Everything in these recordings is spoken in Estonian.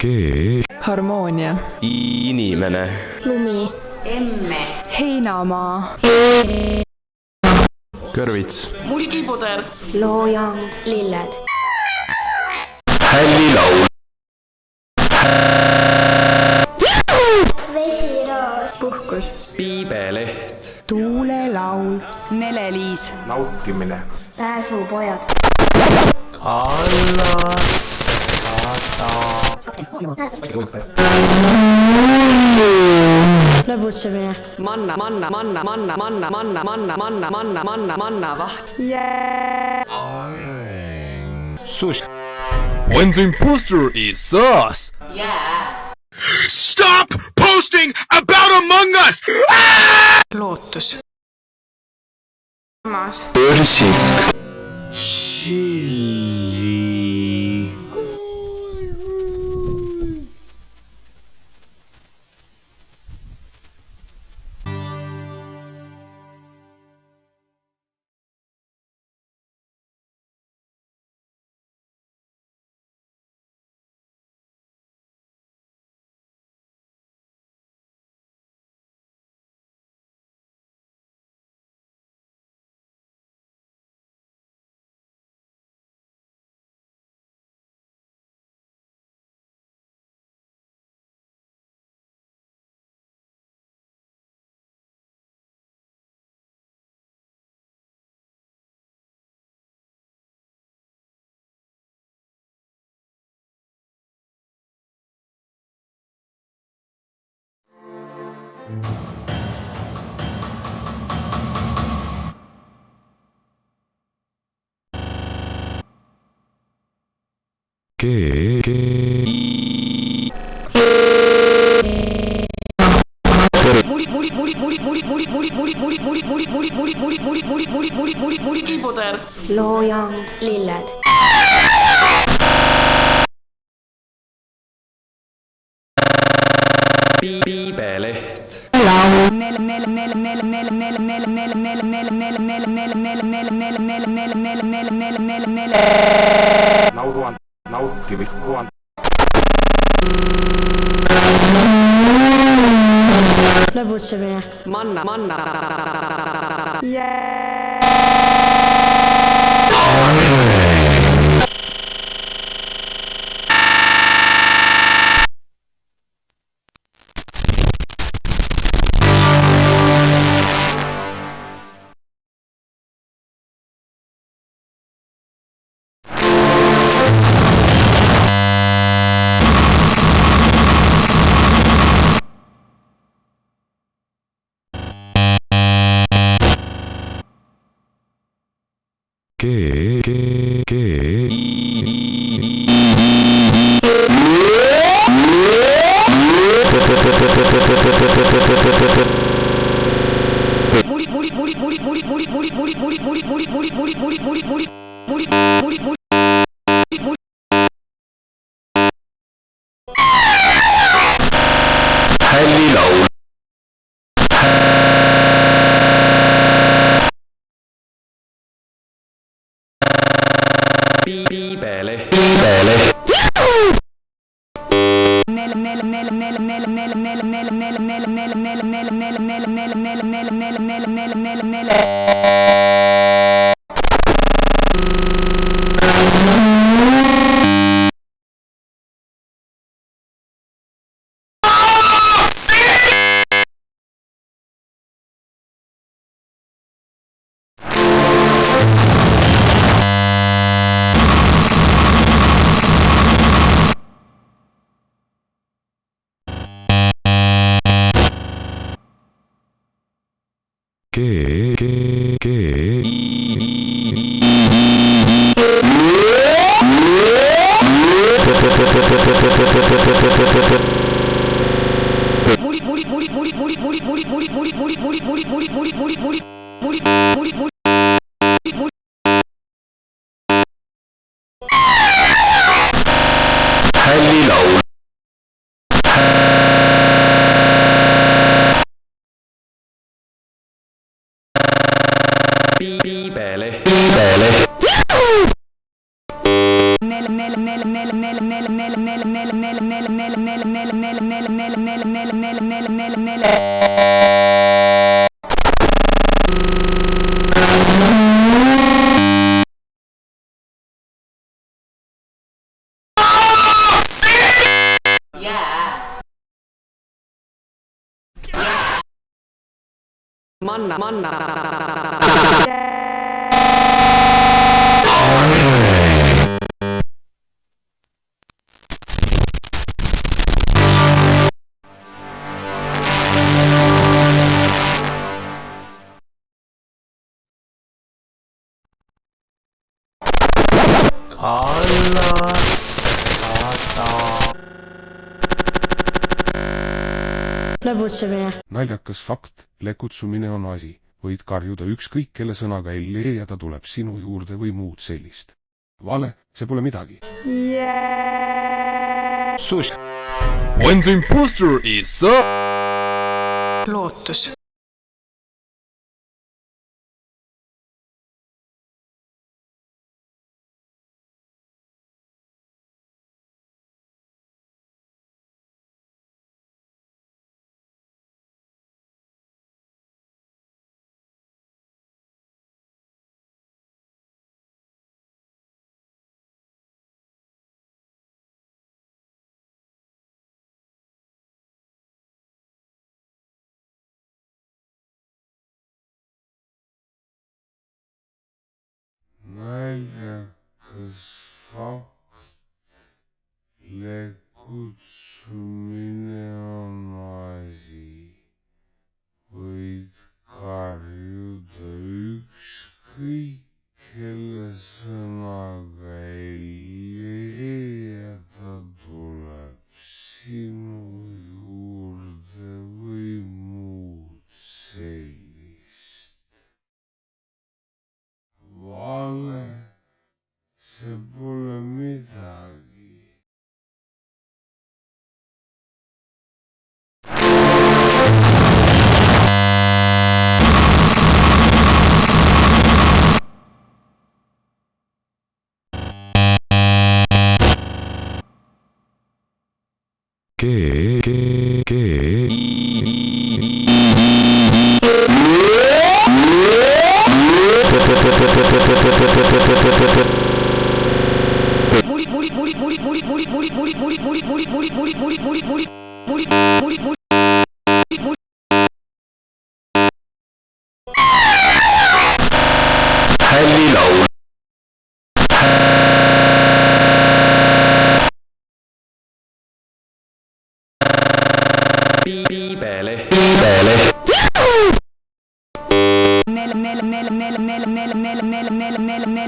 G. Harmoonia, inimene, lumi, heinamaa, kõrvits. Mulgipuder, loojang, lilled, hällilaul, vesiroos, puhkus, piibeleht, tuulelaul, neleliis, nautimine. Pääsupojad, lõbutsemine, manna, manna, manna, manna, manna, manna, manna, manna, manna, manna, manna, vaht. When the imposter is us! Yeah. Stop posting about Among Us! Ah! lootus, samas, börsik, G que, que... kiputer loojang lilled piibeleht lauan Now they will go on. Manna. Manna. Yeah. que, que, que. Bele. Bele. Manna, manna. Lõbutsemine, naljakas fakt, lekutsumine on asi, võid karjuda ükskõik kelle sõnaga Elli ja ta tuleb sinu juurde või muud sellist. vale, see pole midagi. When the imposter is up. lootus. ¿Qué? ¿Qué? ¿Qué? ¿Qué?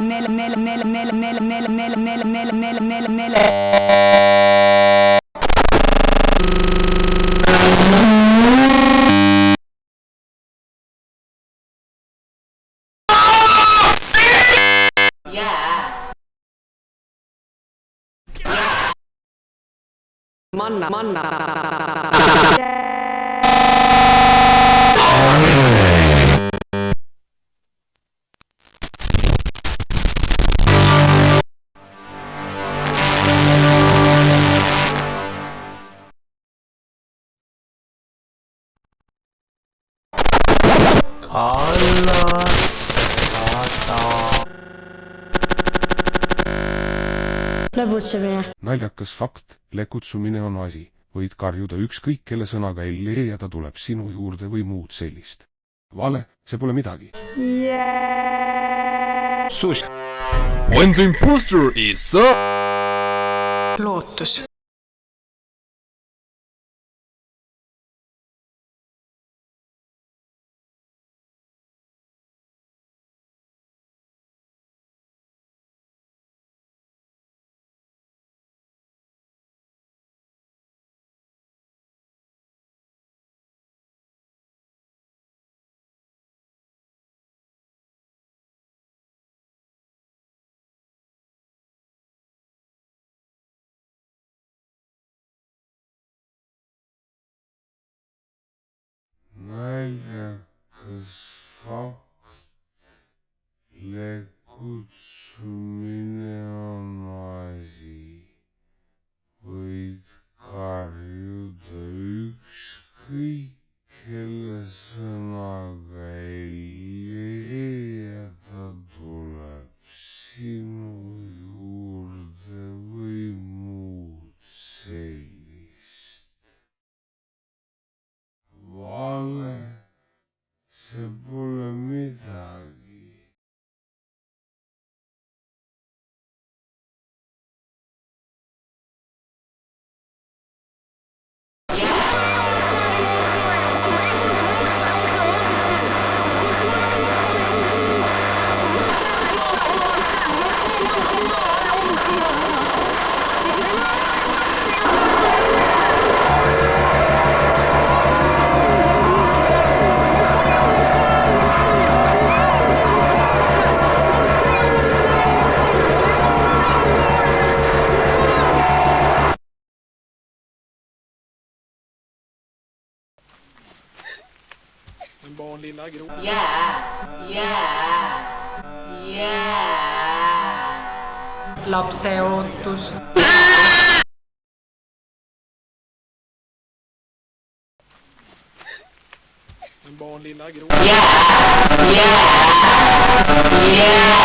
mela mela mela mela mela mela mela mela mela mela mela mela mela Manna, manna. Lõbutsemine, naljakas fakt, lekutsumine on asi, võid karjuda ükskõik kelle sõnaga Elli ja ta tuleb sinu juurde või muud sellist. vale, see pole midagi. When the imposter is up. lootus. Yeah! Yeah! Yeah!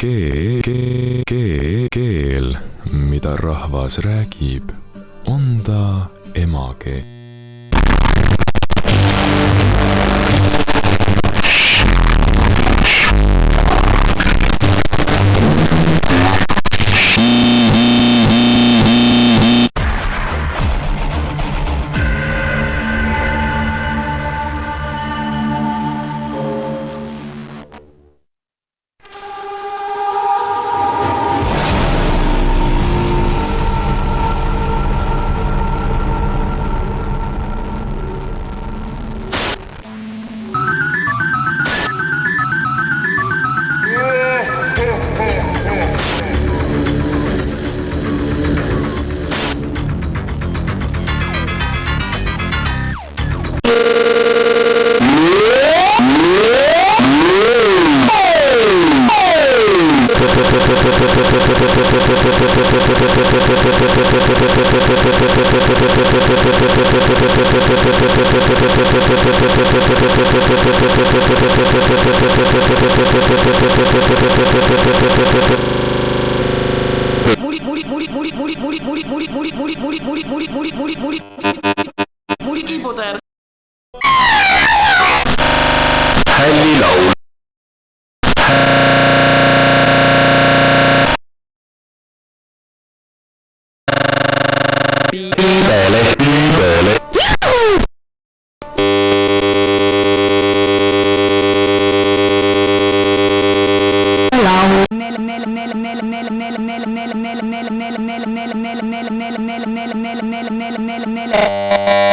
¿Qué? ¿Qué? ¿Qué? keel, keel, mida rahvas räägib, on ta emakeel. Handy low. mele mele mele mele mele mele mele mele mele mele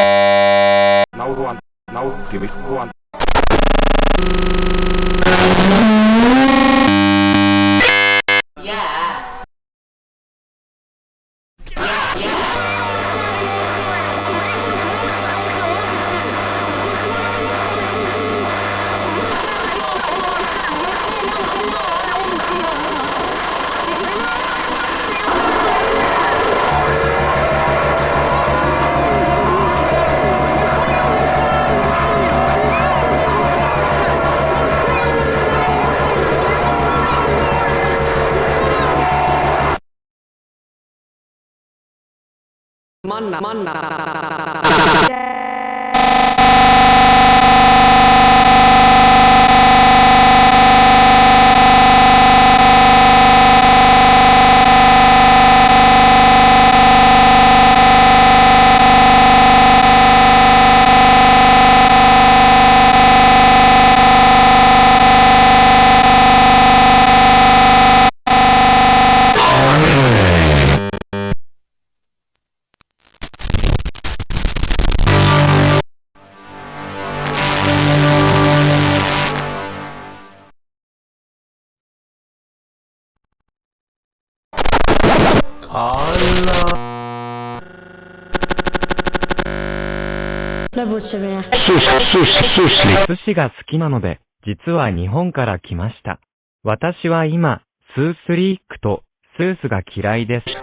寿司、が好きなので、実は日本から来ました。私は今、スースリークとスースが嫌いです。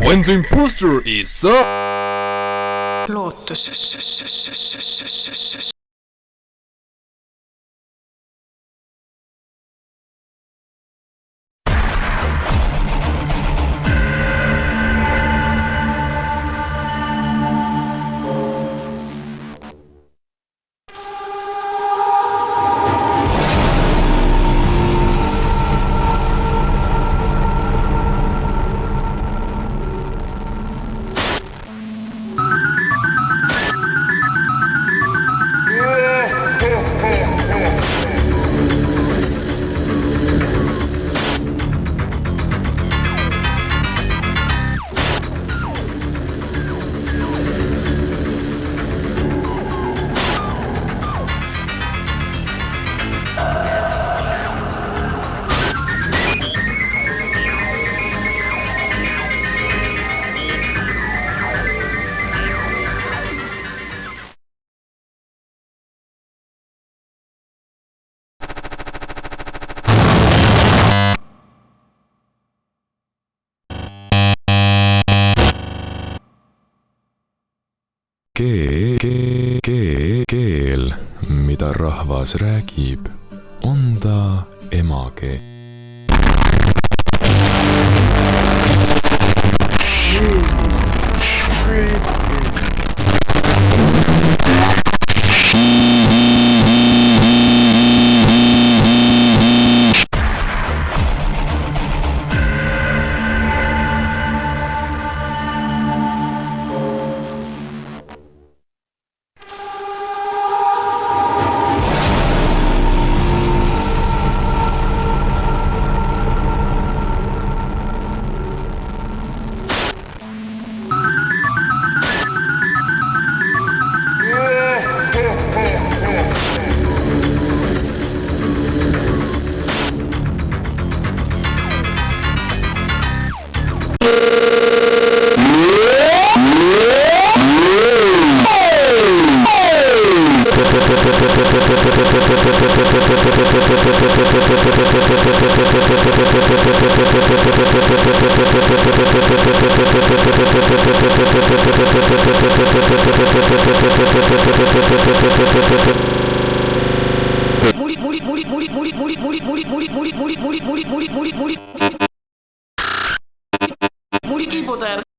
When the imposter is up. kee-, kee-, kee-, keel, mida rahvas räägib, on ta emakeel. Jesus Christ. モリ森森森森森森森森。森森森森森森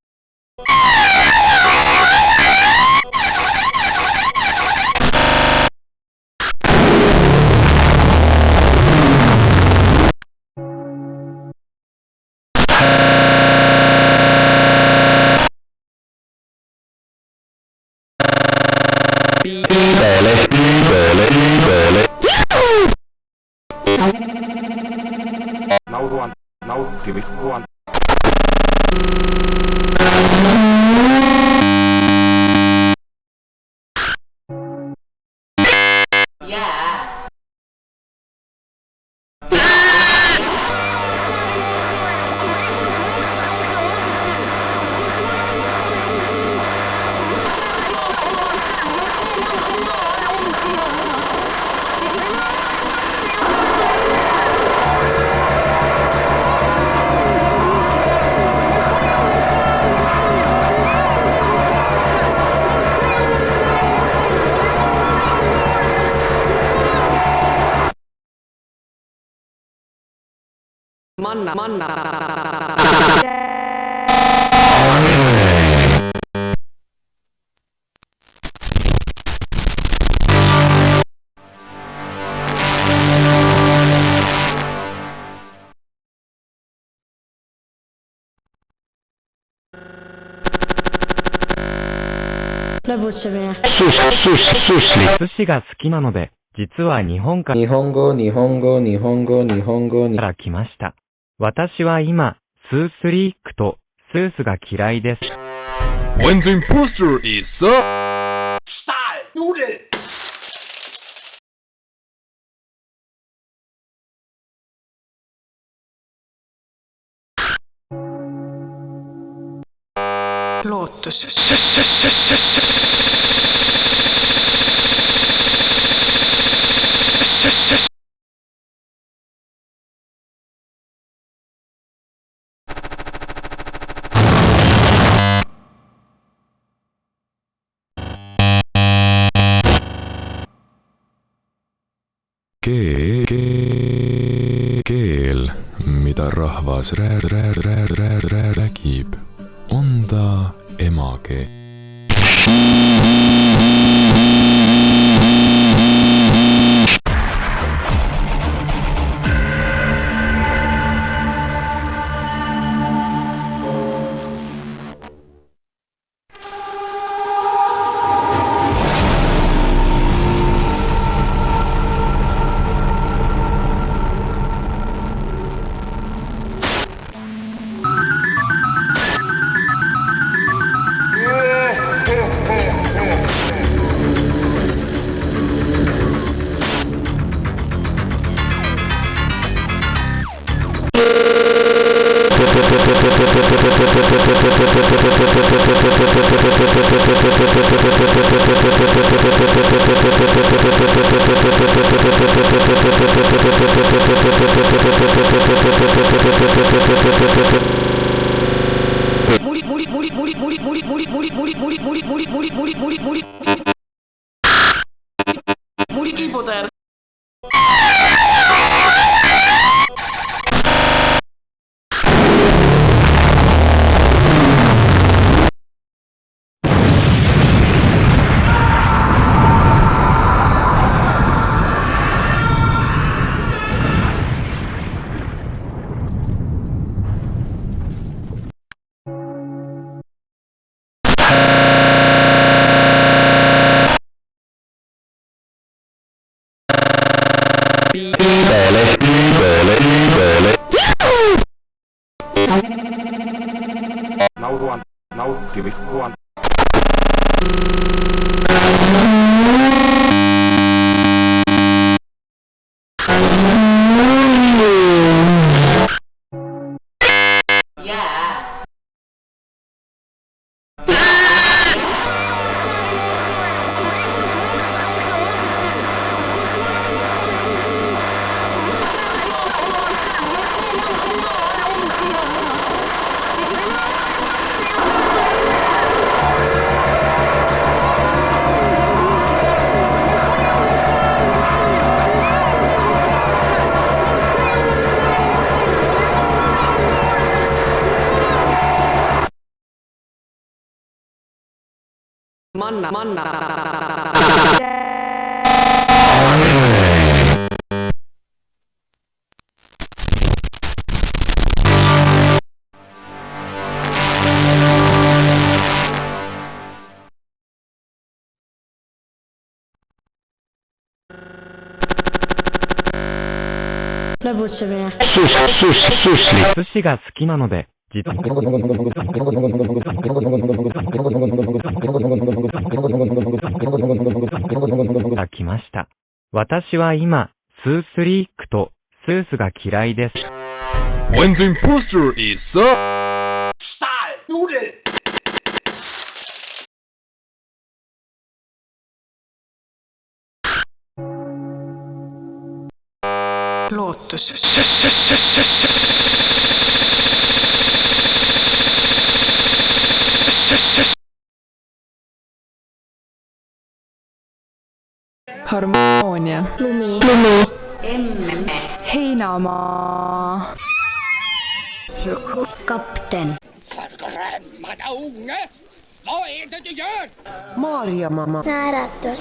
マンナマンナ寿司が好きなので、実は日本から、日本語、日本語、日本語、日本語にから来ました。私は今、スースリークとスースが嫌いです。When the imposter is so... Stahlnudel! Lotus. keel, keel, keel, mida rahvas räägib, on ta emakeel. Muri, muri, muri, muri, muri, muri, muri, muri, muri, んなまんなラブチメ。寿司、寿司、が好きなので、実は。が来ました。私は今、スースリークとスースが嫌いです。When's imposter is? Style. Lotus. ja? lumi. lumi. heinamaa. kapten. Maarjamaa. naeratus.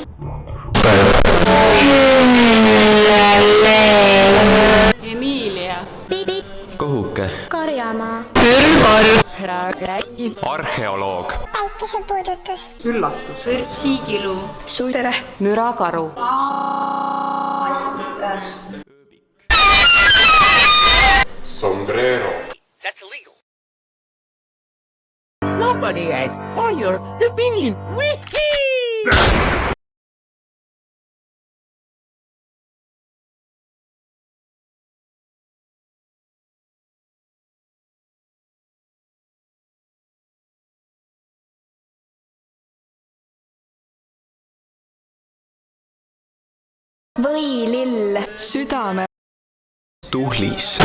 Emiilia. Kohuke. Karjamaa. Pürvar. Sahra räägib. arheoloog. päikesepuudutus. üllatus. vürtsiigilu. tere. mürakaru. maskikas. Sombrero. Nobody has all your opinion. Wee-hee! võilill, südame, tuhlis,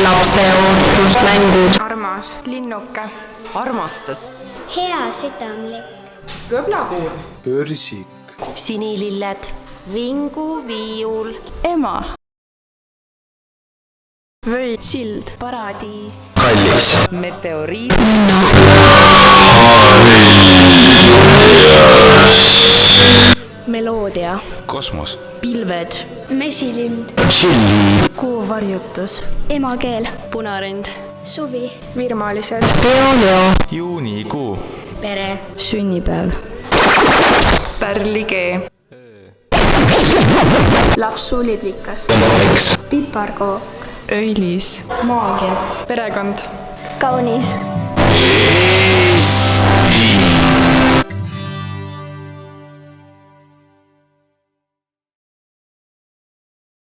armas, linnuke, armastas. Heasüdamlik, kõblakuur Börsik. sinililled, vinguviiul, ema, või sild, paradiis, kallis, meteoriit meloodia, kosmos, pilved, mesilind, tšilli, kuuvarjutus, emakeel, punarind, suvi, virmalised, juunikuu, pere, sünnipäev, pärlikee, lapsuliblikas, piparkook, õilis, maagia, perekond, kaunis